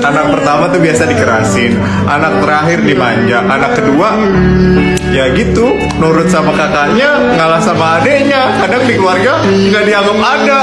anak pertama tuh biasa dikerasin anak terakhir dimanja anak kedua ya gitu nurut sama kakaknya ngalah sama adiknya, kadang di keluarga nggak dianggap ada.